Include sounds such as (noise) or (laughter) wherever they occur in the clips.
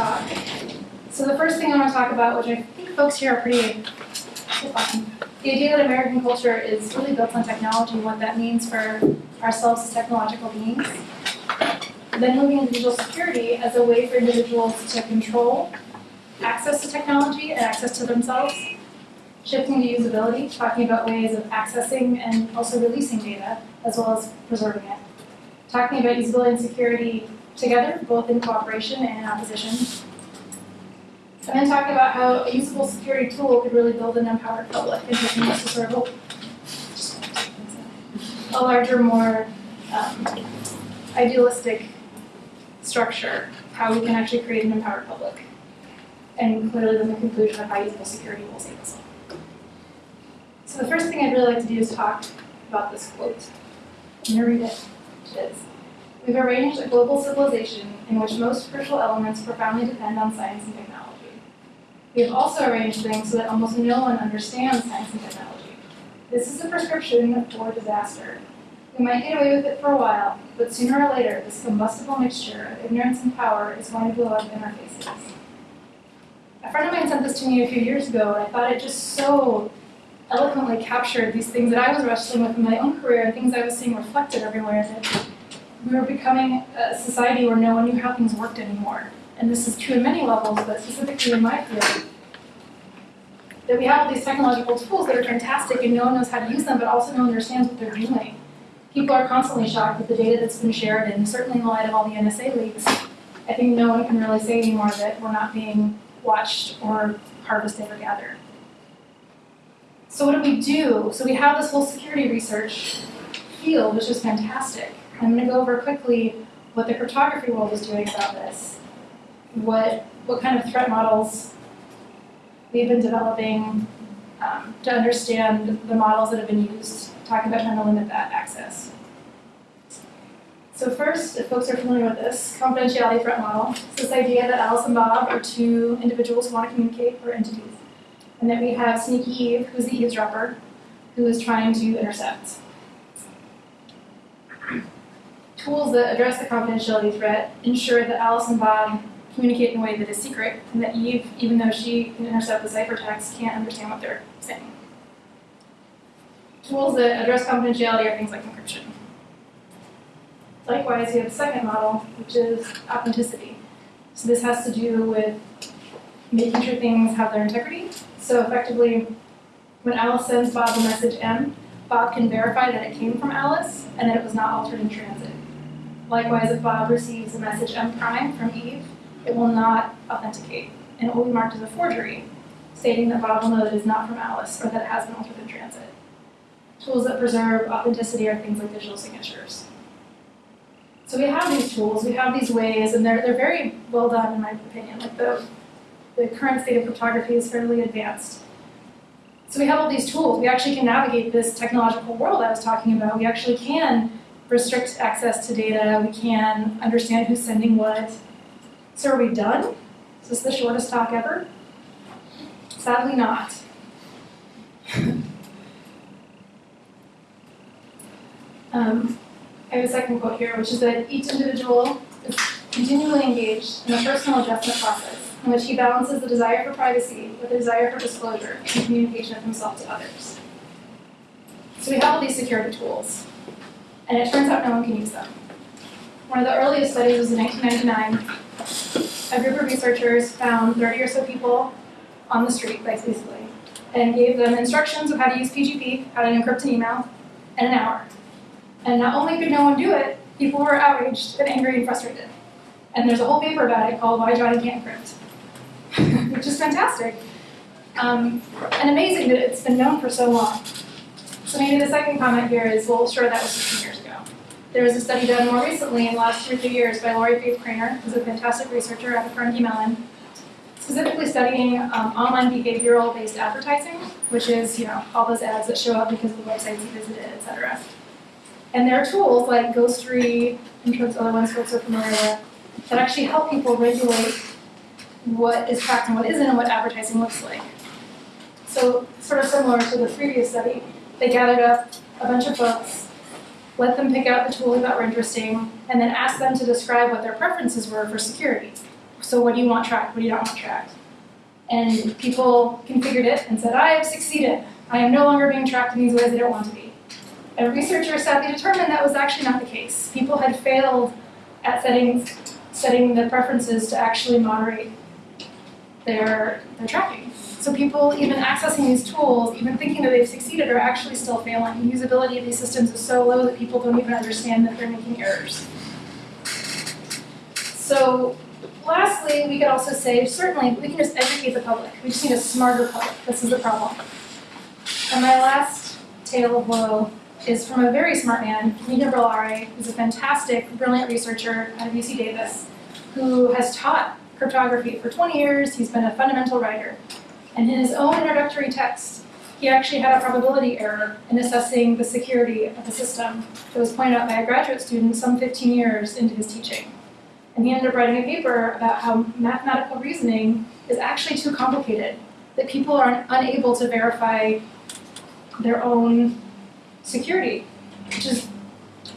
talk. So the first thing I want to talk about, which I think folks here are pretty the idea that American culture is really built on technology and what that means for ourselves as technological beings. Then moving into digital security as a way for individuals to control access to technology and access to themselves. Shifting to usability, talking about ways of accessing and also releasing data, as well as preserving it. Talking about usability and security together, both in cooperation and opposition. And then talking about how a usable security tool could really build an empowered public and taking us to sort of a larger, more um, idealistic structure, how we can actually create an empowered public. And clearly then the conclusion of how usable security will save us. So the first thing I'd really like to do is talk about this quote. I'm going to read it. It is, We've arranged a global civilization in which most crucial elements profoundly depend on science and technology. We have also arranged things so that almost no one understands science and technology. This is a prescription for disaster. We might get away with it for a while, but sooner or later, this combustible mixture of ignorance and power is going to blow up in our faces. A friend of mine sent this to me a few years ago, and I thought it just so eloquently captured these things that I was wrestling with in my own career and things I was seeing reflected everywhere. That we were becoming a society where no one knew how things worked anymore and this is true in many levels, but specifically in my field, that we have all these technological tools that are fantastic and no one knows how to use them, but also no one understands what they're doing. People are constantly shocked with the data that's been shared, and certainly in the light of all the NSA leaks, I think no one can really say anymore that we're not being watched or harvested or gathered. So what do we do? So we have this whole security research field, which is fantastic. I'm going to go over quickly what the cryptography world is doing about this what, what kind of threat models we've been developing um, to understand the models that have been used, talking about trying to limit that access. So first, if folks are familiar with this, confidentiality threat model, it's this idea that Alice and Bob are two individuals who want to communicate, or entities. And that we have Sneaky Eve, who's the eavesdropper, who is trying to intercept. Tools that address the confidentiality threat ensure that Alice and Bob communicate in a way that is secret, and that Eve, even though she can intercept the ciphertext, can't understand what they're saying. Tools that address confidentiality are things like encryption. Likewise, you have the second model, which is authenticity. So this has to do with making sure things have their integrity. So effectively, when Alice sends Bob a message M, Bob can verify that it came from Alice and that it was not altered in transit. Likewise, if Bob receives a message M prime from Eve, it will not authenticate, and it will be marked as a forgery, stating that Bob will know that it is not from Alice or that it has been altered in transit. Tools that preserve authenticity are things like digital signatures. So we have these tools, we have these ways, and they're, they're very well done in my opinion. Like the, the current state of cryptography is fairly advanced. So we have all these tools. We actually can navigate this technological world I was talking about. We actually can restrict access to data. We can understand who's sending what. So are we done? Is this the shortest talk ever? Sadly not. (laughs) um, I have a second quote here, which is that each individual is continually engaged in a personal adjustment process in which he balances the desire for privacy with the desire for disclosure and communication of himself to others. So we have all these security tools, and it turns out no one can use them. One of the earliest studies was in 1999 a group of researchers found 30 or so people on the street, basically, and gave them instructions of how to use PGP, how to encrypt an email, in an hour. And not only could no one do it, people were outraged and angry and frustrated. And there's a whole paper about it called Why Johnny Can't Encrypt, (laughs) which is fantastic. Um, and amazing that it's been known for so long. So maybe the second comment here is, well, sure, that was 15 years. There was a study done more recently in the last two or three years by Lorrie Faith Cranor, who's a fantastic researcher at the Carnegie Mellon, specifically studying um, online behavioral-based advertising, which is you know all those ads that show up because of the websites you visited, etc. And there are tools like Ghostery, and sure other ones folks are familiar with, that actually help people regulate what is tracked and what isn't and what advertising looks like. So sort of similar to the previous study, they gathered up a bunch of folks let them pick out the tools that were interesting, and then ask them to describe what their preferences were for security. So what do you want tracked? What do you not want tracked? And people configured it and said, I have succeeded. I am no longer being tracked in these ways I don't want to be. And researchers sadly determined that was actually not the case. People had failed at setting, setting the preferences to actually moderate their, their tracking. So people even accessing these tools, even thinking that they've succeeded, are actually still failing. The usability of these systems is so low that people don't even understand that they're making errors. So lastly, we could also say, certainly, we can just educate the public. We just need a smarter public. This is the problem. And my last tale of woe is from a very smart man, Nina Brilare, who's a fantastic, brilliant researcher out of UC Davis, who has taught cryptography for 20 years. He's been a fundamental writer. And in his own introductory text, he actually had a probability error in assessing the security of the system that was pointed out by a graduate student some 15 years into his teaching. And he ended up writing a paper about how mathematical reasoning is actually too complicated, that people are unable to verify their own security, which is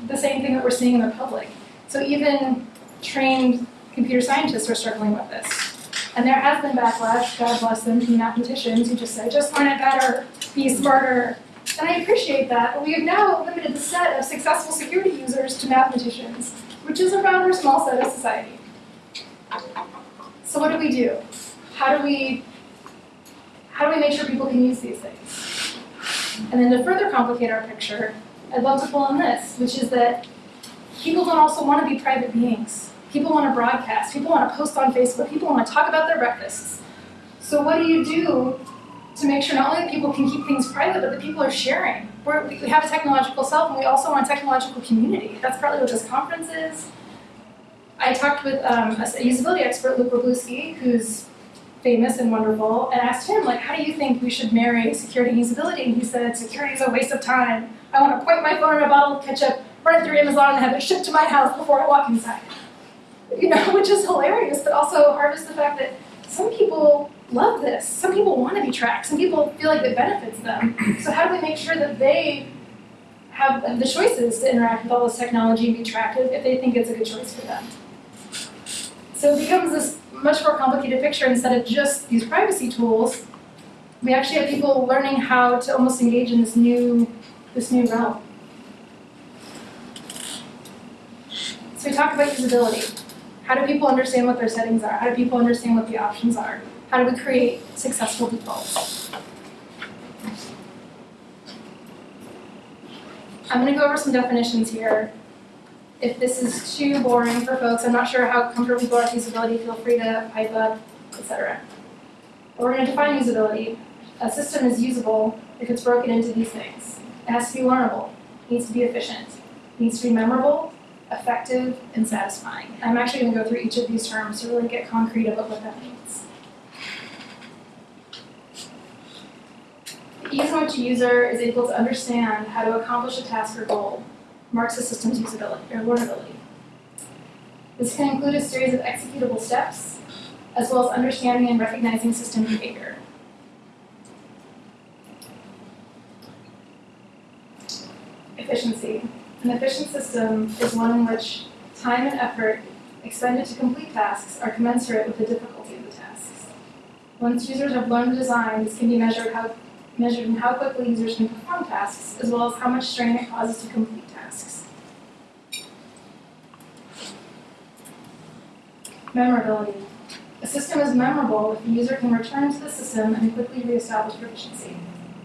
the same thing that we're seeing in the public. So even trained computer scientists are struggling with this. And there has been backlash, God bless them, from mathematicians who just say, just learn it better, be smarter. And I appreciate that, but we have now limited the set of successful security users to mathematicians, which is a rather small set of society. So what do we do? How do we, how do we make sure people can use these things? And then to further complicate our picture, I'd love to pull on this, which is that people don't also want to be private beings. People want to broadcast. People want to post on Facebook. People want to talk about their breakfasts. So what do you do to make sure not only that people can keep things private, but that people are sharing? We're, we have a technological self, and we also want a technological community. That's partly what this conference is. I talked with um, a, usability expert, Luke Wroblewski, who's famous and wonderful, and asked him, like, how do you think we should marry security and usability? And he said, security is a waste of time. I want to point my phone in a bottle of ketchup, run it through Amazon, and have it shipped to my house before I walk inside you know, (laughs) which is hilarious, but also harvest the fact that some people love this. Some people want to be tracked. Some people feel like it benefits them. (clears throat) So how do we make sure that they have the choices to interact with all this technology and be tracked if they think it's a good choice for them? So it becomes this much more complicated picture instead of just these privacy tools. We actually have people learning how to almost engage in this new, this new realm. So we talk about usability. How do people understand what their settings are? How do people understand what the options are? How do we create successful defaults? I'm going to go over some definitions here. If this is too boring for folks, I'm not sure how comfortable people are with usability, feel free to pipe up, etc. But we're going to define usability. A system is usable if it's broken into these things. It has to be learnable, it needs to be efficient, it needs to be memorable, effective, and satisfying. I'm actually going to go through each of these terms to really get concrete about what that means. The ease which a user is able to understand how to accomplish a task or goal marks a system's usability or learnability. This can include a series of executable steps, as well as understanding and recognizing system behavior. Efficiency. An efficient system is one in which time and effort expended to complete tasks are commensurate with the difficulty of the tasks. Once users have learned the design, this can be measured, how, measured in how quickly users can perform tasks, as well as how much strain it causes to complete tasks. Memorability. A system is memorable if the user can return to the system and quickly reestablish proficiency.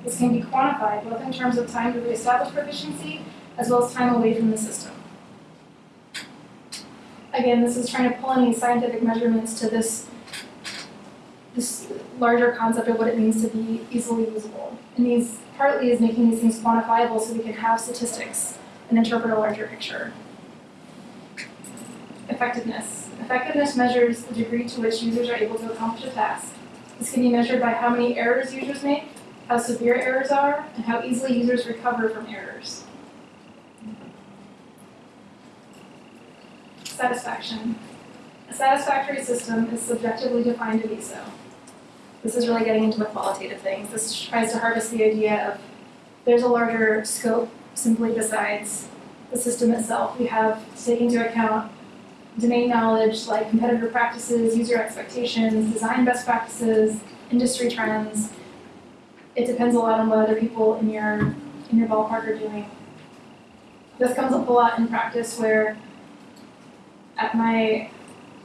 This can be quantified both in terms of time to reestablish proficiency as well as time away from the system. Again, this is trying to pull in these scientific measurements to this, this larger concept of what it means to be easily usable. And these partly is making these things quantifiable so we can have statistics and interpret a larger picture. Effectiveness. Effectiveness measures the degree to which users are able to accomplish a task. This can be measured by how many errors users make, how severe errors are, and how easily users recover from errors. Satisfaction. A satisfactory system is subjectively defined to be so. This is really getting into the qualitative things. This tries to harvest the idea of there's a larger scope simply besides the system itself. We have to take into account domain knowledge like competitor practices, user expectations, design best practices, industry trends. It depends a lot on what other people in your in your ballpark are doing. This comes up a lot in practice where at my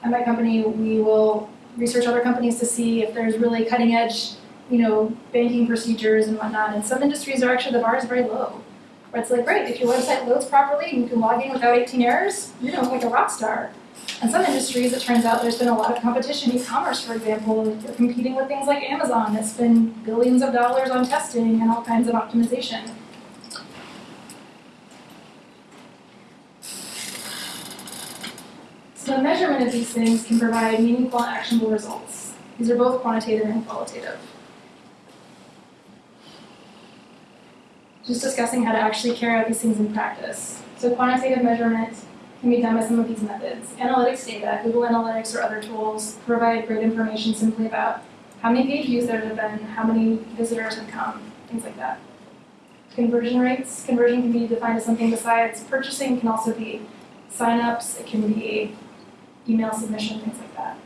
at my company we will research other companies to see if there's really cutting edge, you know, banking procedures and whatnot. And some industries are actually the bar is very low. Where it's like, great, if your website loads properly and you can log in without 18 errors, you know, like a rock star. In some industries, it turns out there's been a lot of competition. E-commerce, for example, you're competing with things like Amazon that spend billions of dollars on testing and all kinds of optimization. So measurement of these things can provide meaningful and actionable results. These are both quantitative and qualitative. Just discussing how to actually carry out these things in practice. So quantitative measurement can be done by some of these methods. Analytics data, Google Analytics or other tools provide great information simply about how many page views there have been, how many visitors have come, things like that. Conversion rates, conversion can be defined as something besides purchasing, can also be signups, it can be email submission, things like that.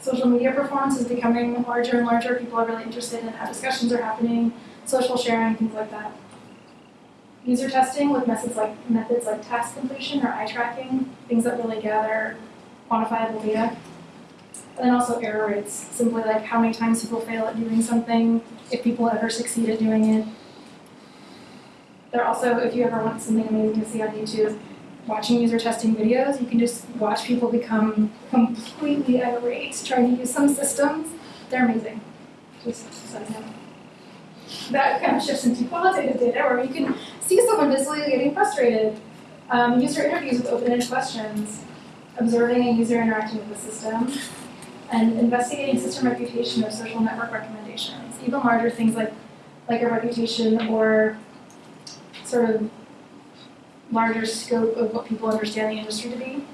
Social media performance is becoming larger and larger. People are really interested in how discussions are happening, social sharing, things like that. User testing with methods like methods like task completion or eye tracking, things that really gather quantifiable data. And then also error rates, simply like how many times people fail at doing something, if people ever succeed at doing it. There are also, if you ever want something amazing to see on YouTube, watching user testing videos, you can just watch people become completely irate trying to use some systems. They're amazing. Just. That kind of shifts into qualitative data where you can see someone visibly getting frustrated. Um, user interviews with open-ended questions, observing a user interacting with the system, and investigating system reputation or social network recommendations. Even larger things like, like a reputation or sort of larger scope of what people understand the industry to be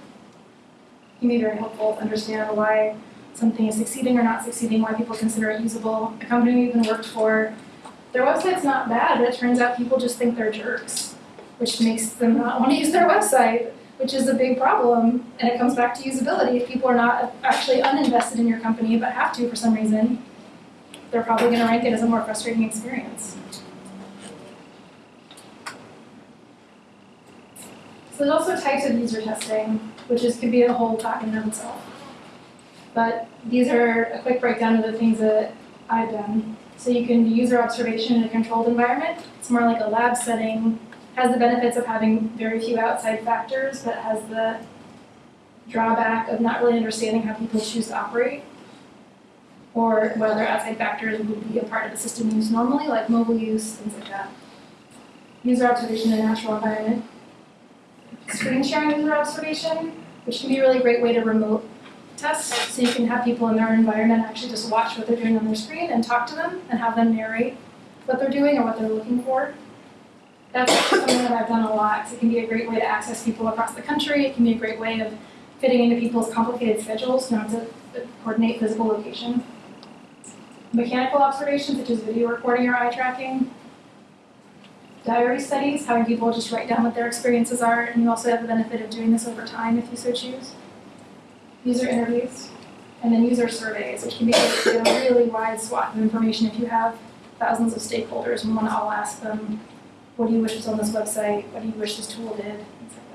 can be very helpful to understand why something is succeeding or not succeeding, why people consider it usable. A company we even worked for, their website's not bad, but it turns out people just think they're jerks, which makes them not want to use their website, which is a big problem. And it comes back to usability. If people are not actually uninvested in your company but have to for some reason, they're probably going to rank it as a more frustrating experience. So there's also types of user testing, which is could be a whole talk in itself. But these are a quick breakdown of the things that I've done. So you can do user observation in a controlled environment. It's more like a lab setting, has the benefits of having very few outside factors, but has the drawback of not really understanding how people choose to operate or whether outside factors would be a part of the system used normally, like mobile use, things like that. User observation in a natural environment screen sharing user observation, which can be a really great way to remote test. So you can have people in their environment actually just watch what they're doing on their screen and talk to them and have them narrate what they're doing or what they're looking for. That's something that I've done a lot. So it can be a great way to access people across the country. It can be a great way of fitting into people's complicated schedules, not to coordinate physical location. Mechanical observations, such as video recording or eye tracking, diary studies, having people just write down what their experiences are, and you also have the benefit of doing this over time if you so choose. User interviews, and then user surveys, which can be a really wide swath of information if you have thousands of stakeholders and want to all ask them, what do you wish was on this website, what do you wish this tool did, things like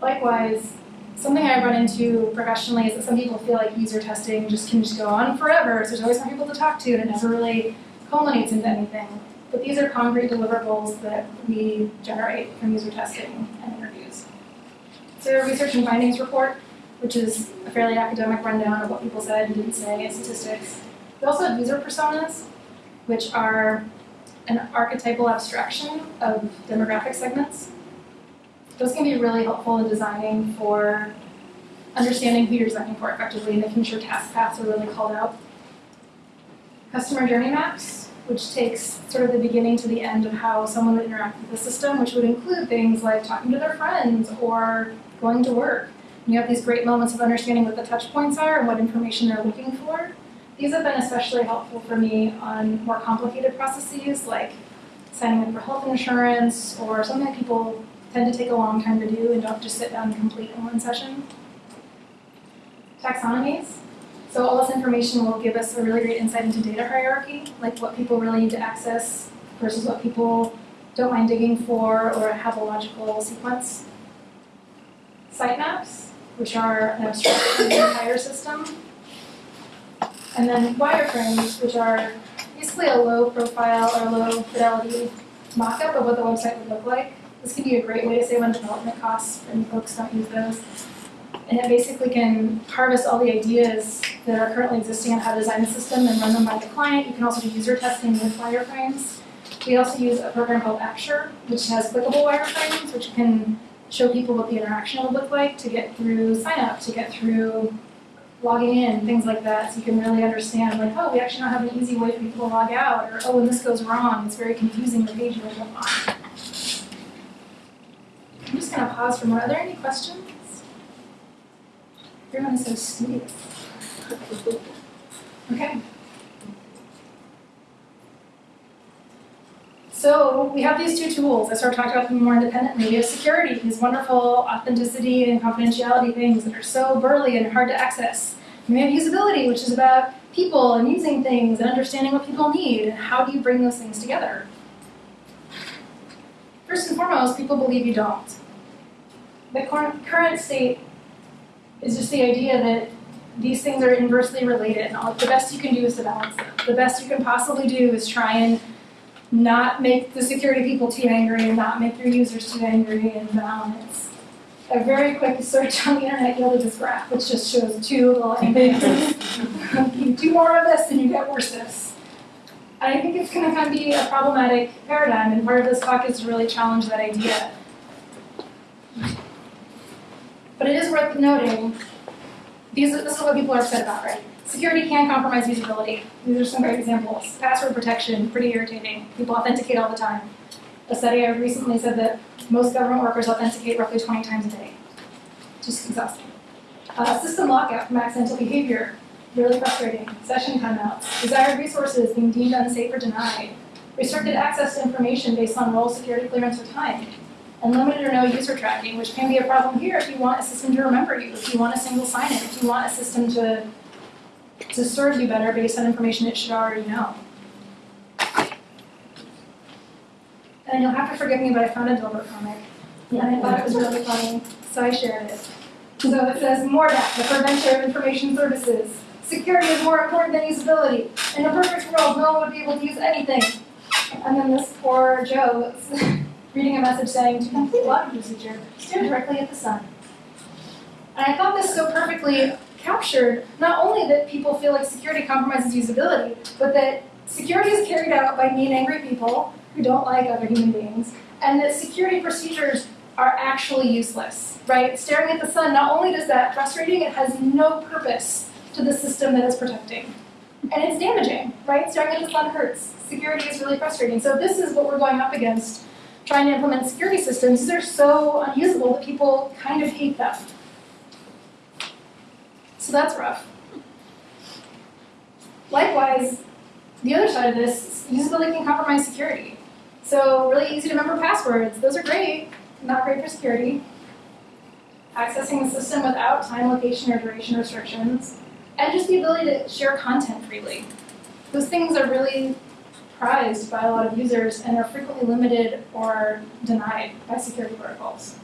that. Likewise, something I run into professionally is that some people feel like user testing just can just go on forever, so there's always more people to talk to, and it never really culminates into anything. But these are concrete deliverables that we generate from user testing and interviews. So a research and findings report, which is a fairly academic rundown of what people said and didn't say and statistics. We also have user personas, which are an archetypal abstraction of demographic segments. Those can be really helpful in designing for understanding who you're designing for effectively and making sure task paths are really called out. Customer journey maps, which takes sort of the beginning to the end of how someone would interact with the system, which would include things like talking to their friends or going to work. And you have these great moments of understanding what the touch points are and what information they're looking for. These have been especially helpful for me on more complicated processes like signing up for health insurance, or something that people tend to take a long time to do and don't just sit down and complete in one session. Taxonomies. So all this information will give us a really great insight into data hierarchy, like what people really need to access versus what people don't mind digging for or have a logical sequence. Sitemaps, which are an abstraction of the entire system. And then wireframes, which are basically a low profile or low fidelity mock-up of what the website would look like. This can be a great way to save on development costs, and folks don't use those. And it basically can harvest all the ideas that are currently existing on how to design the system and run them by the client. You can also do user testing with wireframes. We also use a program called Axure, which has clickable wireframes, which can show people what the interaction would look like to get through sign up, to get through logging in, things like that. So you can really understand like, oh, we actually don't have an easy way for people to log out, or oh, when this goes wrong, it's very confusing, the page will go on. I'm just gonna pause for more. Are there any questions? Everyone is so sweet. Okay. So we have these two tools. I sort of talked about them more independently. We have security, these wonderful authenticity and confidentiality things that are so burly and hard to access. And we have usability, which is about people and using things and understanding what people need and how do you bring those things together. First and foremost, people believe you don't. The current state is just the idea that these things are inversely related and all, the best you can do is to balance them. The best you can possibly do is try and not make the security people too angry and not make your users too angry and balance. A very quick search on the internet yielded this graph, which just shows two little angles. (laughs) you do more of this and you get worse this. I think it's going to kind of be a problematic paradigm, and part of this talk is to really challenge that idea. But it is worth noting, these, this is what people are upset about, right? Security can compromise usability. These are some great examples. Password protection, pretty irritating. People authenticate all the time. A study I recently said that most government workers authenticate roughly 20 times a day. Just exhausting. Uh, system lockout from accidental behavior, really frustrating. Session timeouts. Desired resources being deemed unsafe or denied. Restricted access to information based on role, security clearance, or time. And limited or no user tracking, which can be a problem here if you want a system to remember you, if you want a single sign-in, if you want a system to to serve you better based on information it should already know. And you'll have to forgive me, but I found a Dilbert comic, yeah. and I thought it was really funny, so I shared it. So it says, more MORDAC, the prevention of information services. Security is more important than usability. In a perfect world, no one would be able to use anything. And then this poor Joe (laughs) reading a message saying, to complete login procedure, stare directly at the sun. And I thought this so perfectly captured not only that people feel like security compromises usability, but that security is carried out by mean, angry people who don't like other human beings, and that security procedures are actually useless, right? Staring at the sun, not only does that frustrating, it has no purpose to the system that it's protecting. And it's damaging, right? Staring at the sun hurts. Security is really frustrating. So this is what we're going up against trying to implement security systems. They're so unusable that people kind of hate them. So that's rough. Likewise, the other side of this, usability can compromise security. So really easy to remember passwords, those are great, not great for security. Accessing the system without time, location, or duration restrictions. And just the ability to share content freely. Those things are really prized by a lot of users and are frequently limited or denied by security protocols.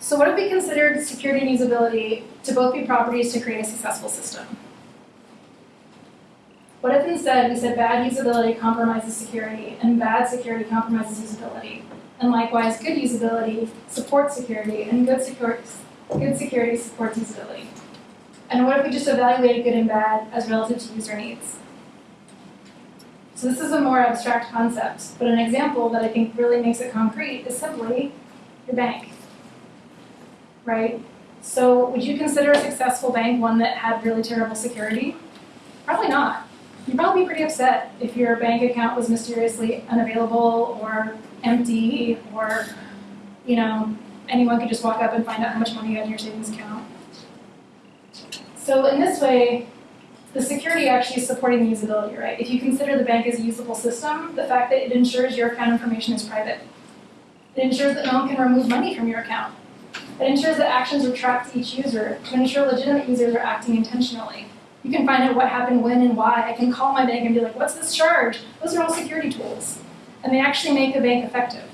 So what if we considered security and usability to both be properties to create a successful system? What if instead we said bad usability compromises security and bad security compromises usability? And likewise, good usability supports security and good, good security supports usability? And what if we just evaluated good and bad as relative to user needs? So this is a more abstract concept, but an example that I think really makes it concrete is simply your bank right? So would you consider a successful bank one that had really terrible security? Probably not. You'd probably be pretty upset if your bank account was mysteriously unavailable or empty or, you know, anyone could just walk up and find out how much money you had in your savings account. So in this way, the security actually is supporting the usability, right? If you consider the bank as a usable system, the fact that it ensures your account information is private. It ensures that no one can remove money from your account. It ensures that actions are tracked to each user to ensure legitimate users are acting intentionally. You can find out what happened, when, and why. I can call my bank and be like, what's this charge? Those are all security tools. And they actually make the bank effective.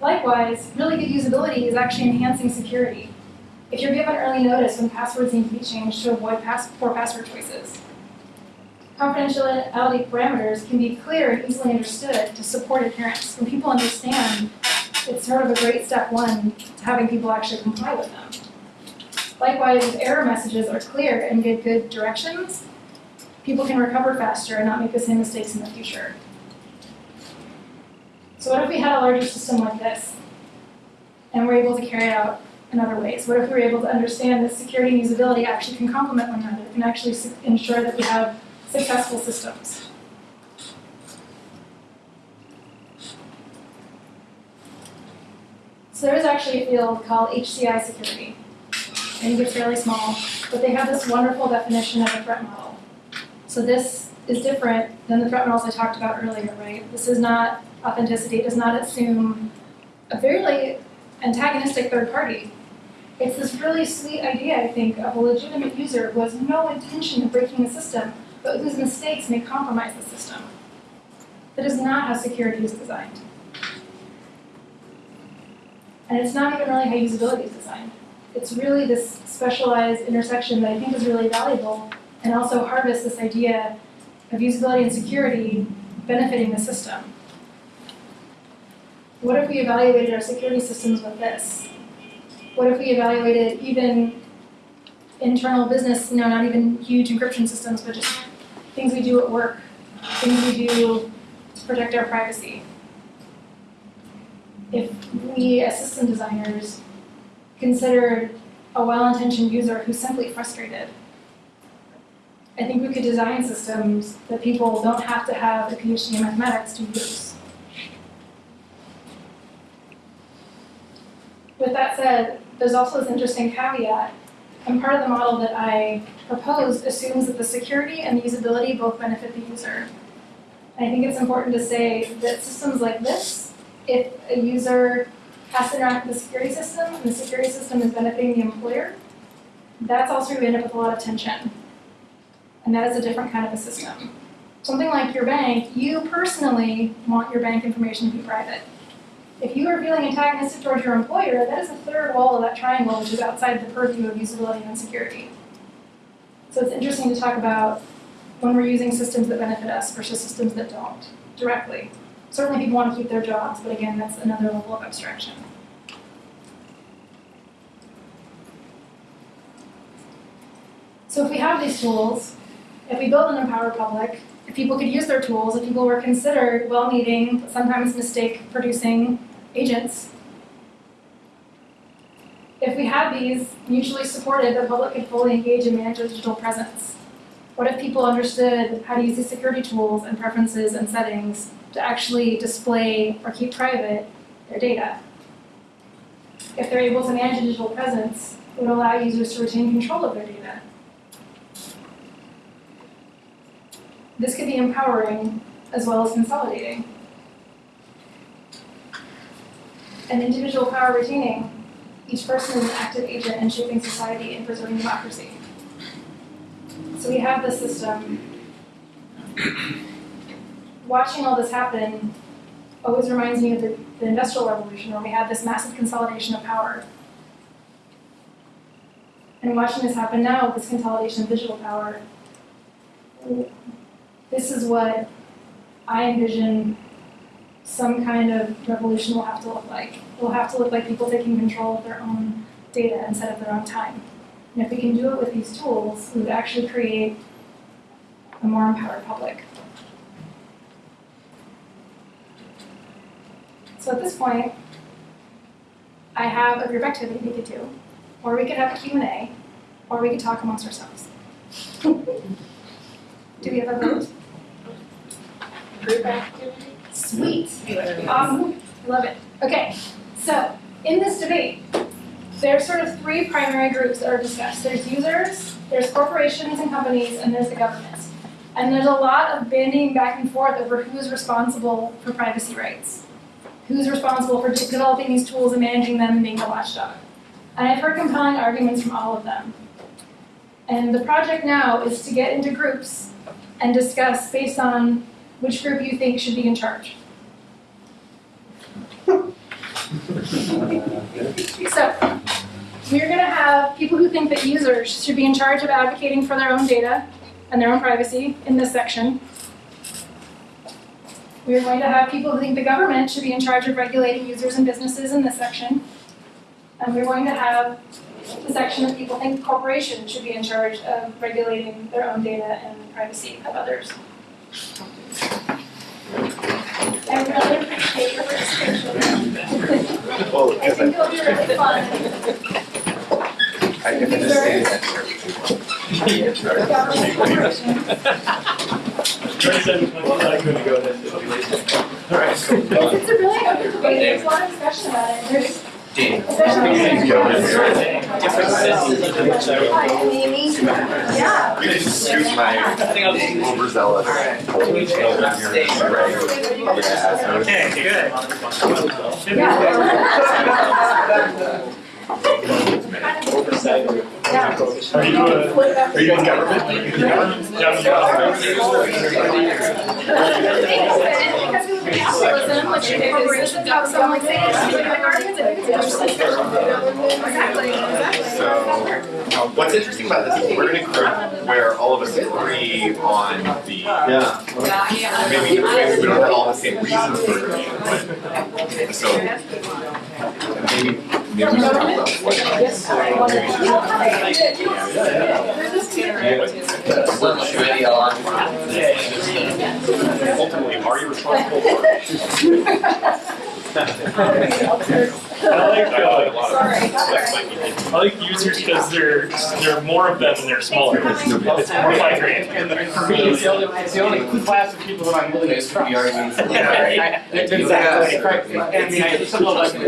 Likewise, really good usability is actually enhancing security. If you're given early notice when passwords need to be changed to avoid pass poor password choices. Confidentiality parameters can be clear and easily understood to support adherence. When people understand, it's sort of a great step one to having people actually comply with them. Likewise, if error messages are clear and give good directions, people can recover faster and not make the same mistakes in the future. So what if we had a larger system like this, and we're able to carry out in other ways? What if we were able to understand that security and usability actually can complement one another, can actually ensure that we have successful systems? So there is actually a field called HCI security. I think it's fairly small, but they have this wonderful definition of a threat model. So this is different than the threat models I talked about earlier, right? This is not authenticity, it does not assume a very antagonistic third party. It's this really sweet idea, I think, of a legitimate user who has no intention of breaking the system, but whose mistakes may compromise the system. That is not how security is designed. And it's not even really how usability is designed. It's really this specialized intersection that I think is really valuable and also harvests this idea of usability and security benefiting the system. What if we evaluated our security systems with this? What if we evaluated even internal business, you know, not even huge encryption systems, but just things we do at work, things we do to protect our privacy? If we, as system designers, considered a well-intentioned user who's simply frustrated, I think we could design systems that people don't have to have a PhD in mathematics to use. With that said, there's also this interesting caveat, and part of the model that I proposed assumes that the security and the usability both benefit the user. I think it's important to say that systems like this, if a user has to interact with the security system and the security system is benefiting the employer, that's also where we end up with a lot of tension. And that is a different kind of a system. Something like your bank, you personally want your bank information to be private. If you are feeling antagonistic towards your employer, that is the third wall of that triangle, which is outside the purview of usability and security. So it's interesting to talk about when we're using systems that benefit us versus systems that don't directly. Certainly people want to keep their jobs, but again, that's another level of abstraction. So if we have these tools, if we build an empowered public, if people could use their tools, if people were considered well-meaning, sometimes mistake-producing agents. If we have these mutually supported, the public could fully engage and manage their digital presence. What if people understood how to use these security tools and preferences and settings to actually display or keep private their data? If they're able to manage a digital presence, it would allow users to retain control of their data. This could be empowering as well as consolidating. And individual power retaining. Each person is an active agent in shaping society and preserving democracy. So we have this system. Watching all this happen always reminds me of the, the Industrial Revolution, where we had this massive consolidation of power. And watching this happen now, this consolidation of digital power, this is what I envision some kind of revolution will have to look like. It will have to look like people taking control of their own data instead of their own time. And if we can do it with these tools, we would actually create a more empowered public. So at this point, I have a group activity we could do, or we could have a Q&A, or we could talk amongst ourselves. (laughs) do we have a vote? Group activity? Sweet. Awesome. Love it. Okay, so in this debate, there's sort of three primary groups that are discussed. There's users, there's corporations and companies, and there's the government. And there's a lot of bandying back and forth over who's responsible for privacy rights. Who's responsible for developing these tools and managing them and being the watchdog. And I've heard compelling arguments from all of them. And the project now is to get into groups and discuss based on which group you think should be in charge. So, we're gonna have people who think that users should be in charge of advocating for their own data and their own privacy in this section. We're going to have people who think the government should be in charge of regulating users and businesses in this section. And we're going to have the section of people think corporations should be in charge of regulating their own data and privacy of others. I really appreciate your participation. Well, I think it'll be really fun. I can understand that. Government corporations. It's, a really open debate, there's a lot of discussion about it, there's, especially. Hi, I'm Amy. Yeah. You can excuse my overzealous. Okay, good. Yeah. (laughs) (laughs) Are you, uh, are you government? Interesting. Exactly, exactly. So, what's interesting about this is we're in a group where all of us agree on the, Yeah. maybe, maybe we don't have all the same reasons for agreeing, but, so, maybe, Ultimately, are you responsible for? I like, uh. I like users because there are more of them and they're smaller. It's more migraine. And for me, it's the only, the class of people that I'm willing to trust. Exactly. And I mean, I, some of like, the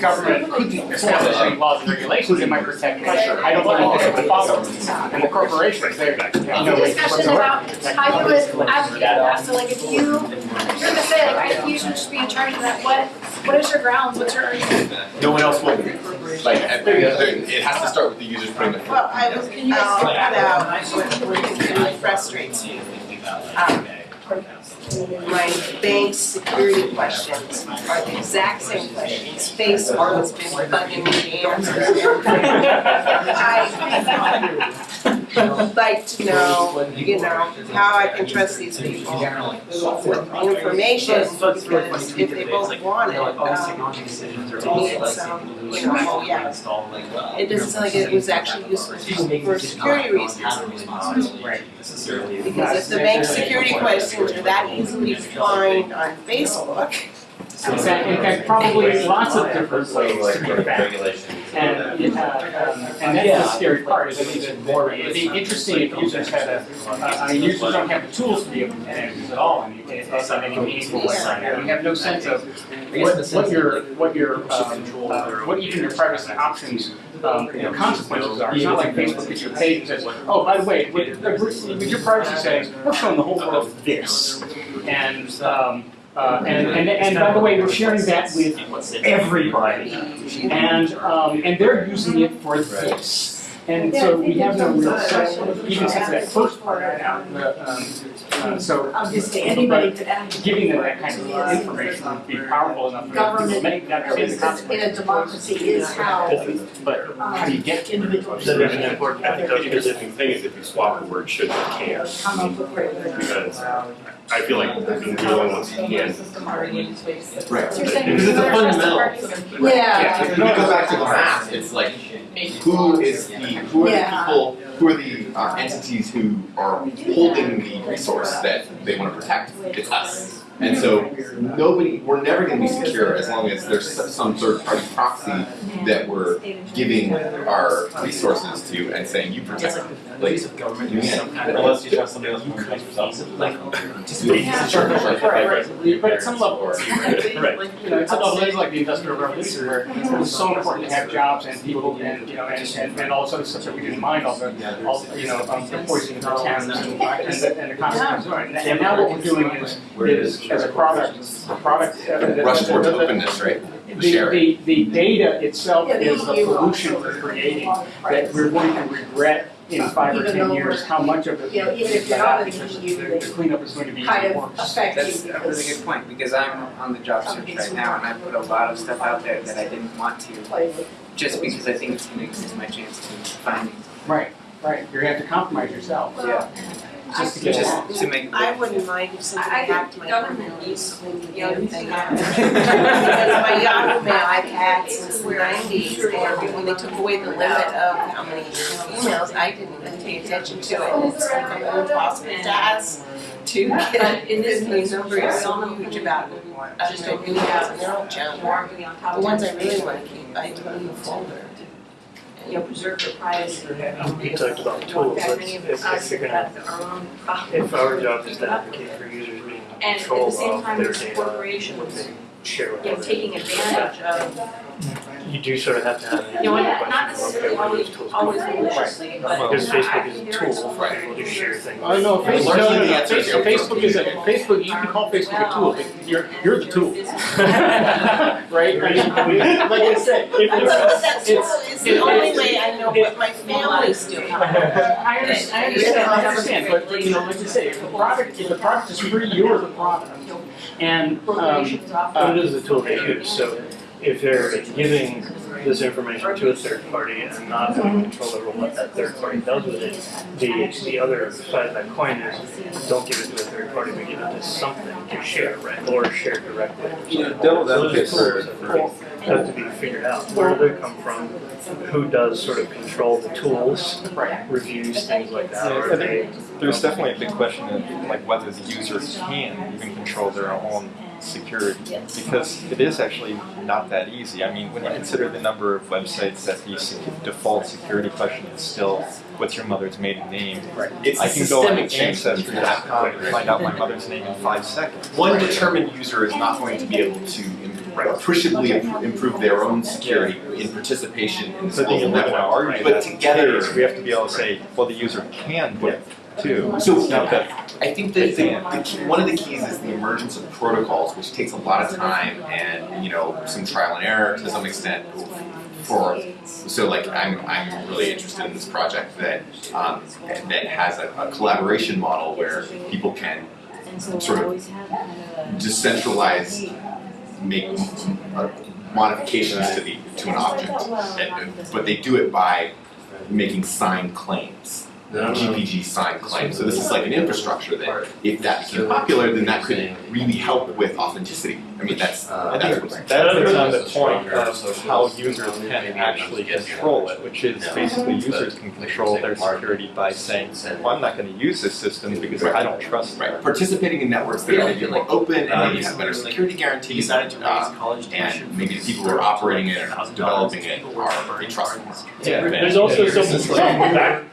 government couldn't establish any laws and regulations that might protect me. I don't think they would follow. And the corporations, they're, you know, like, discussion about how you would advocate for that, so like if you, if you're gonna say like, I think you should just be in charge of that, what, what is your grounds, what's your argument? No one else will. Like, at the- it has to start with the users putting the. Well, I was, I'll cut out what really frustrates me. Um, My bank security questions are the exact same questions Facebook has been bugging me (laughs) to answer. I'd (laughs) like to know, you know, how I can trust these people with the information, because if they both want it, um, to me it's, um, you know, oh yeah. It doesn't sound like it was actually useful for security reasons. Because if the bank security questions are that easily defined on Facebook, in fact, in fact, probably lots of different ways to be found. And, uh, um, and that's the scary part, is it makes more, it'd be interesting if users had a, uh, I mean, users don't have the tools to be able to manage this at all, and you can't, it's not any meaningful way. You have no sense of what, what your, what your, um, uh, what even your privacy options, um, you know, consequences are. It's not like Facebook gives your page that says, oh, by the way, with, with your privacy settings, we're showing the whole world this. And, um, uh, and, and, and by the way, we're sharing that with everybody. And, um, and they're using it for this. And so we have no real sense, even sense of that first part right now. um, uh, So Obviously, anybody could giving them that kind of information would be powerful enough for them to make, that understand the In a democracy is how But how do you get to individuals Then there's an important, I think the interesting thing is if you swap the word should with can, come up because I feel like we're the only ones who can. Right. So Because it's a you wanna trust fundamental. parties? Yeah, when you go back to the math, it's like, who is the, who are the people, who are the uh, entities who are holding the resource that they wanna protect? It's us. And so, nobody, we're never gonna be secure as long as there's some third party proxy that we're giving our resources to and saying, you protect like, of government you can't- some kind of. unless you have somebody else You who could makes yourself. feasibly, like, just Yeah. feasibly- Right, right, but at some level, Right. you know, it's about things like the industrial revolution where it was so important to have jobs and people and, you know, and, and, and all this other stuff that we didn't mind, all the, all, you know, um, the poisoning of the Thames and, and the, and the consequences. And- And now what we're doing is, is as a product, the product. the- Rush towards the- the- openness, right? The, Share the, the data itself is the pollution we're creating, that we're going to regret in five or Even ten years how much of it. You know, even if you're not in the because EU, the- they The cleanup is going to be kind of worse. affect That's a really good point, because I'm on the job search right now, and I put a lot of stuff out there that I didn't want to, just because I think it's gonna increase my chance to find finding, Right, right, you're gonna have to compromise yourself. yeah, Just to get along. just to make. I wouldn't mind if somebody I- I hacked my government email needs when the young damn thing people. happened. (laughs) Because my Yahoo mail I've had since the nineties, and when they took away the limit of how many emails, I didn't even pay attention to it. And It's become an impossible task to get, in this the number is so huge about it. I Just don't open know, it up. they're all junk. More really on top The ones I really wanna keep, I put in the folder. You know, preserve your privacy. You talked about tools, That let's- many of if- us if you're gonna- have our own problems. If our job is to advocate for users being in And at the same of time, their there's data, corporations, what they share with you know, others. taking advantage of, You do sort of have to have an you know, answer to the not necessarily okay, always, tools always do? maliciously, but. Because I- I Facebook is a tool for people to share things. Oh, no, Facebook, Largely no, no, no, is Facebook, you're Facebook is a, Facebook, you can call Facebook a tool, but you're, you're the tool. (laughs) Right? I mean, like I said, (laughs) I know it's, that's, it's, it's the only way I know what my family's doing. I (laughs) understand, I understand, I understand, but, but, you know, like you say, if the product, if the product is free, you're the product. And, um, Corporations often. But it is a tool they use, so if they're giving this information to a third party and not having mm-hmm. control over what that third party does with it, the, the other side of that coin is, don't give it to a third party, but give it to something to share, right, or share directly. or You know, something. devil's Those are advocate tools for- that Have to be figured out, where do they come from, who does sort of control the tools, reviews, things like that, Yeah, or I they. There's definitely a big question of like whether the user can even control their own security because it is actually not that easy. I mean, when you consider the number of websites that the sec- default security question is still what's your mother's maiden name, It's I a can go on ancestry.com and find out my mother's name in five seconds. One determined user is not going to be able to im- appreciably improve their own security in participation in So the then global live in an network. argument. But together, we have to be able to say, well, the user can do it too. So- I think that the, the key, one of the keys is the emergence of protocols, which takes a lot of time and, you know, some trial and error to some extent for, so like, I'm, I'm really interested in this project that, um, that has a, a collaboration model where people can sort of decentralize, make modifications to the, to an object. And- But they do it by making signed claims. GPG signed claims. So this is like an infrastructure that if that became popular, then that could really help with authenticity. I mean, that's, I that's think what's. that is on the point of how users can actually control it, which is basically users can control their security by saying, well, I'm not gonna use this system because I don't trust it. Right, participating in networks that are maybe more open and maybe have better security guarantees, Decided to raise uh, college and maybe the people who are operating it and developing it are very trustworthy. Yeah, there's also some, some back, (laughs)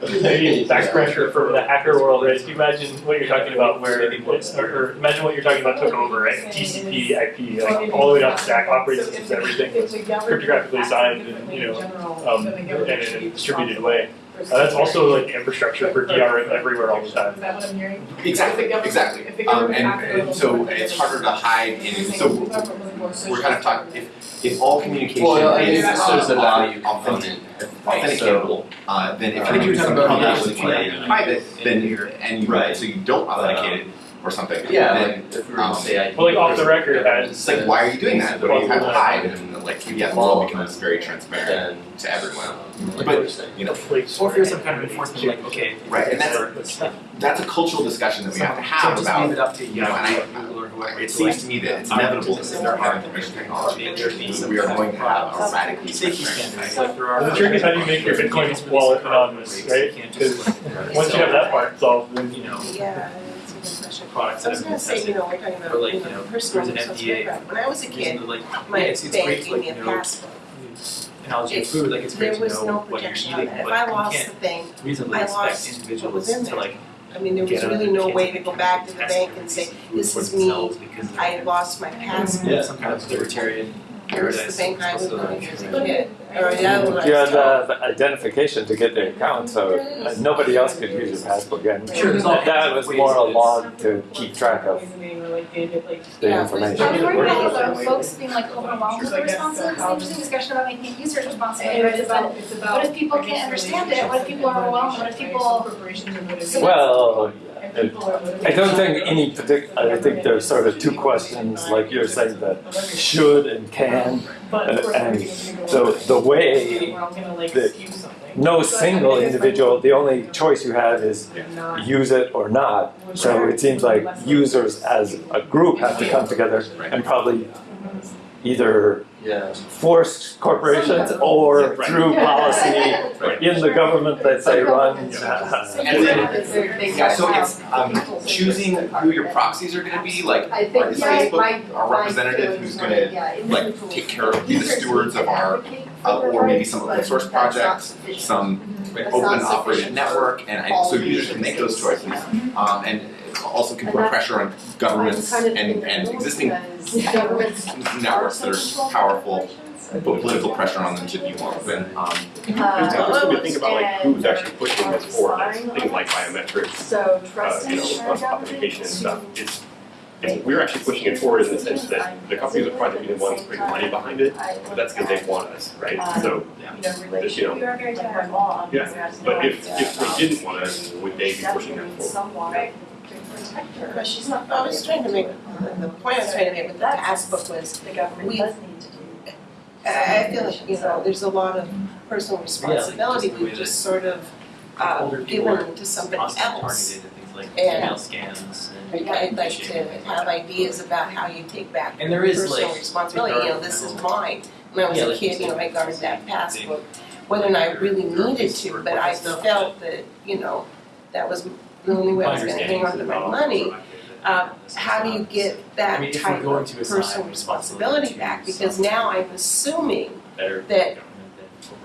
maybe back pressure from the hacker world, right? If you imagine what you're talking about where, it's- or, or imagine what you're talking about took over, right? TCP, IP, like all the way down the stack, operating systems, everything was cryptographically signed and, you know, um, and in a distributed way. Uh, that's also like infrastructure for DRM everywhere all the time. Is that what I'm hearing? Exactly, exactly. Um, and, and so it's harder to hide in, so we're kind of talking, if, if all communication Well, I is mean, uh, there's the value authentic- component. authenticatable, uh, then if I think you're you're doing talking about completely communication. private, then you're, and you, Right. so you don't authenticate it or something, Yeah, then like if we were um, to say I. Well, like off the record, as- it's like, why are you doing that? What do you have to hide? And like, yeah, the world becomes very transparent Then. to everyone. But, you know, Or if there's some kind of enforcement, like, okay. Right, and that's- that's a cultural discussion that we have to have So just leave about, it up to, you know, and I, Google it seems to me that it's inevitable that in our information technology industry, we are going to have a radically Safety transparent like there are. The trick is how do you make your Bitcoin wallet anonymous, right? Because once you have that part solved, then You know, Yeah, it's a good question. products I was gonna say, you tested. know, we're talking about, Or like, you you know, know, personal there's an FDA background. When I was a kid, Reason to like, my yeah, it's, it's bank great, gave like, me a you know, passport. analogy of It's- food, like it's great there to was know no what you're protection on eating, that. If but I you lost the can't thing, reasonably I expect lost individuals what was in to there. like I mean, there was get really no way to go back to the bank and say, this is me, because I lost my passport. Yeah, some kind of libertarian Here's paradise. the bank I was going to as a kid, or the other one. You had uh, the identification to get the account, so uh, nobody else could use your passport again. Sure, That was more a log to keep track of the Yeah. information. I'm worried about folks being like overwhelmed with the responsibilities, it's an interesting discussion about making it users responsibility, right, is what if people can't understand it, what if people are overwhelmed, what if people, so Well, it- I don't think any partic, I think there's sort of two questions, like you're saying, that should and can. And, and the, the way that no single individual, the only choice you have is use it or not. So it seems like users as a group have to come together and probably either Yeah. force corporations or through policy (laughs) in the government that they run. And then, yeah, so it's um, choosing who your proxies are gonna be, like, is yeah, Facebook my, our representative who's gonna like take care of, be the stewards of our, uh, or maybe some open source that's projects, some open not operated network, and I, so users can make those choices. Um, and it also can put pressure on governments and, kind of in and existing (laughs) networks that are are powerful, and put political pressure on them to be more open, um, There's also to think about like who's actually pushing this forward, like things like biometrics, So uh, you know, shared authentication and stuff. It's, it's, we're actually pushing it forward in the sense that the companies are probably the ones putting money behind it, but that's because they want us, right? So, You you know, we are very Like tired. our law. yeah, but if, if they didn't want us, would they be pushing that forward? Someone to protect her. But she's not, I was trying to make, the point I was trying to make with the passbook was, The government We- does need to do. I I feel like, you know, there's a lot of personal responsibility we've just sort of uh, older people given to somebody constantly else. targeted at things like And- email scams and. I'd like to have ideas about how you take back And there is personal like. responsibility, you know, this is mine. When I was Yeah, a like you kid, you know, said, I guarded that passbook, whether or not I really needed to, but I felt that, you know, that was the only way I was gonna hang on to my money. Um, how do you get I that mean, type of personal responsibility back? Because now I'm assuming that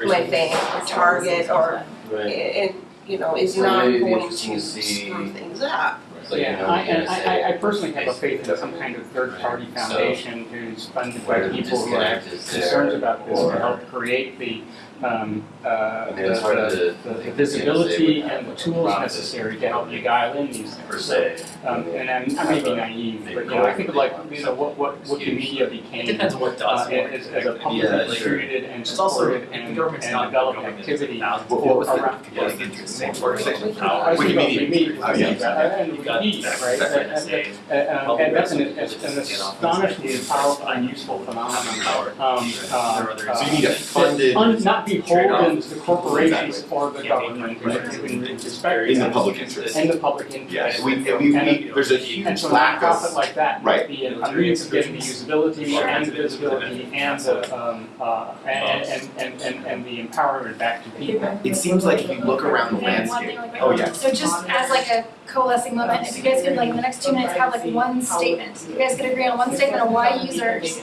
my bank or Target or, and, you know, is So not maybe it'd be going to to see- screw things up. So, you Yeah, know, I, and I, I- I personally have a faith in some kind of third-party right? So, foundation who's funded by people who are disconnect concerns about this to help create the, um, uh, I the, mean, it's hard the- to the think of visibility things and the like tools profit necessary to help you dial in these things. per se. Um, and I'm, I may be naive, but, you know, I think of like, you know, what, what Wikimedia It became, depends on what uh, does work. as, as a Yeah, publicly sure. distributed and It's also, supported and, government's and not developed going activity thousands what, what was the, around. getting into the same conversation? I think about Wikimedia. Wikimedia, yeah. uh, and Wikipedia, right? And- and- uh, um, and that's an, an astonishingly powerful and useful phenomenon. Um, uh, So you need a funded, un- not beholden to the corporations or the government in, in, in respect. in the public interest. In the public interest. Yes, we, we, we, there's a And huge so lack nonprofit of, like that Right. might be a a means of getting the usability and the visibility and the, um, uh, and, and, and, and, and the empowerment back to people. it seems like if you look around the landscape, thing oh yeah, So just as like a coalescing moment, if you guys could like in the next two minutes have like one statement, you guys could agree on one statement of why users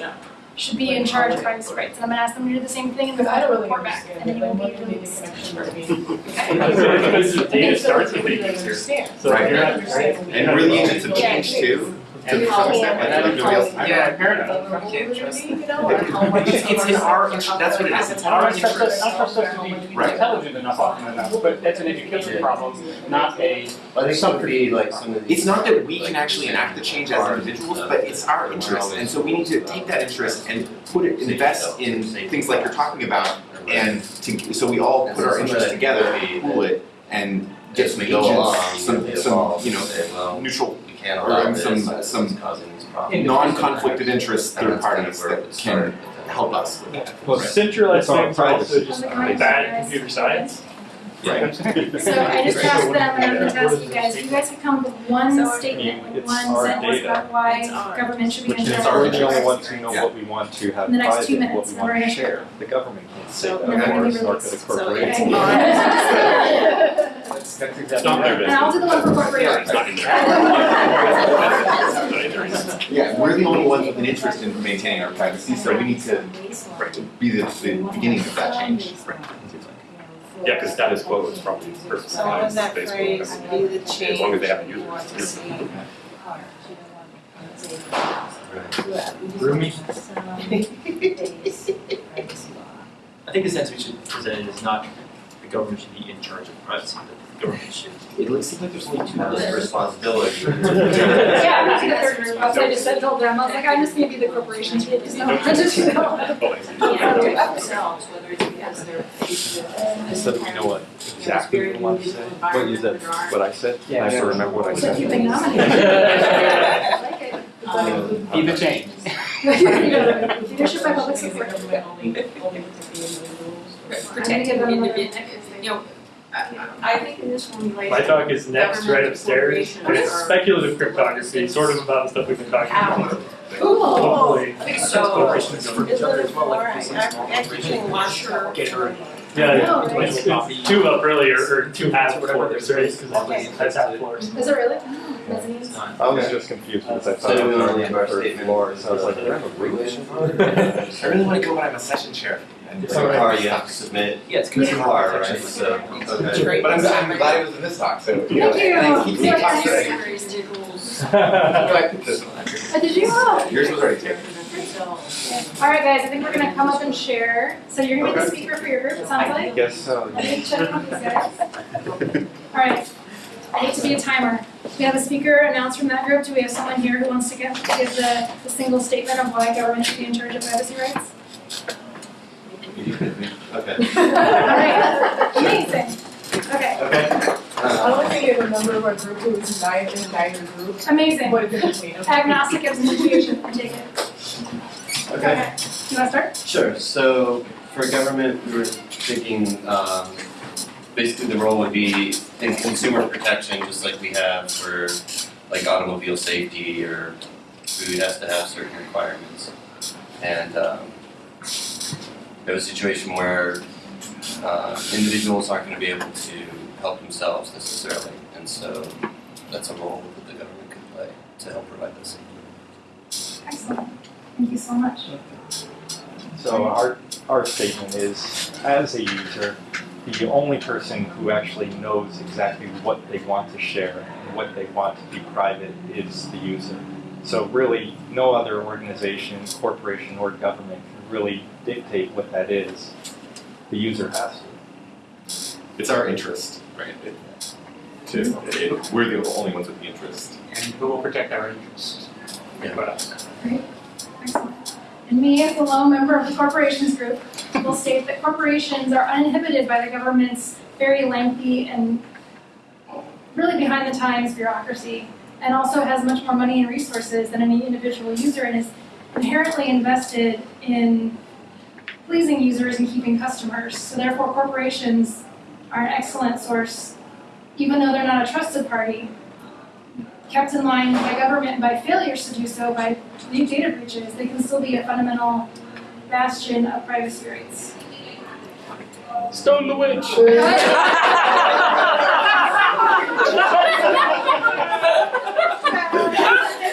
should be in charge of privacy rights, and I'm gonna ask them to do the same thing and then I'll report back, and then you will be released. (laughs) Because the data starts with the user. Right. you're not, right? and really agents have changed too, to some extent, like, like nobody else. Yeah, fair enough. (laughs) It's, it's in our, interest. that's what it is, it's in our Not trust us, interest. not trust us to be Right. intelligent enough often enough, but that's an education problem, not a, I think some could be like some of these. It's not that we can actually enact the change as individuals, uh, but it's our interest, and so we need to take that interest and put it, invest in things like you're talking about, and to, so we all put our interests together, pool it, and get some go along, agents, some, some, you know, neutral, we can't or, allow this, some- it's some causing these problems. non-conflicted interest third that's kind of parties that can help us with that. Well, centralized It's all things are also privacy. just bad comments, computer science. Right. So I just asked them, and I'm gonna ask you guys, you guys could come up with one statement, like It's one our sentence data. about why government should be Which in is charge we're of the only privacy ones who know Yeah. what we want to have In the next two private, what minutes, we and we're want to gonna- share. The government can't say So, that, and then we're or gonna so could a So, corporation. Yeah. That's exactly Not right. And I'll do the one for corporations. It's not in there. Not in there. Yeah, we're the only ones with an interest in maintaining our privacy, so we need to be the, the beginning of that change. Yeah, because status quo is probably personal So what was that Facebook. phrase, be the As change long as they have you want to see? Roomy. (laughs) I think the sense we should present it is not the government should be in charge of privacy, but the government should. It looks like there's only two levels of responsibility. (laughs) (laughs) Yeah, I'm not the third group, that's what I just said, told them, I was like, I'm just gonna be the corporations group, because no one wanted to know. Oh, I see. Themselves, whether it's because they're faced with. You know what exactly you want to say? What you said, what I said? Yeah. I still remember what I So said. keep it nominated. I like it. Um, Be the change. (laughs) Leadership by public support. Protecting individual, you know, I, I think in this formulation. My talk is next, right upstairs, and it's speculative cryptography, sort of about the stuff we've been talking about. Cool. Hopefully, So, is it I, I actually want sure. Yeah, No, yeah, it's it's two up earlier, or two half, whatever there's raised, because Okay. that's half floors. Is it really? Oh. I was just confused because I thought it was only on the third floor, so I was like, do I have a room? (laughs) I really wanna go, but I'm a session chair. And It's a car you have to submit. Yeah, it's It's a good. car, right, so, okay. But I'm, I'm glad it was in this talk, so. Thank you. Thank you. Yeah, Talk today. Serious rules. This one. Oh, did you? Oh. (laughs) Yours was already taken. All right, guys, I think we're gonna come up and share. So you're gonna be the speaker for your group, it sounds like? Guess so. Let me check on these guys. All right, I need to be a timer. We have a speaker announced from that group. Do we have someone here who wants to give, give the, the single statement of why government should be in charge of privacy rights? (laughs) Okay. All right, amazing. Okay, Okay. I don't think I remember what group it was, neither, neither group. amazing. What did it mean? Agnostic of situation, I take it. Okay. You wanna start? Sure, so for government, we were thinking, um, basically the role would be in consumer protection, just like we have for like automobile safety or food has to have certain requirements. And, um, we have a situation where, uh, individuals aren't gonna be able to help themselves necessarily. And so that's a role that the government could play to help provide this. Excellent. Thank you so much. So our, our statement is, as a user, the only person who actually knows exactly what they want to share and what they want to be private is the user. So really, no other organization, corporation, or government can really dictate what that is. The user has to. It's our interest, right? It- To, it- we're the only ones with the interest. And who will protect our interests? But us. Excellent. And me, as the lone member of the corporations group, will state that corporations are uninhibited by the government's very lengthy and really behind the times bureaucracy, and also has much more money and resources than any individual user, and is inherently invested in pleasing users and keeping customers. So therefore, corporations are an excellent source, even though they're not a trusted party, kept in line by government by failures to do so by new data breaches, they can still be a fundamental bastion of privacy rights. Stone the witch! (laughs) (laughs) (laughs)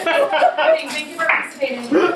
Thank you 嗯